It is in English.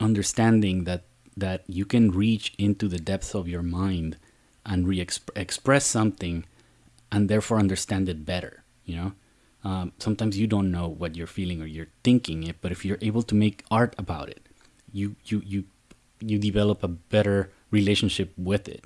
understanding that that you can reach into the depths of your mind and re-express something and therefore understand it better you know? Um, sometimes you don't know what you're feeling or you're thinking it but if you're able to make art about it you you you you develop a better relationship with it.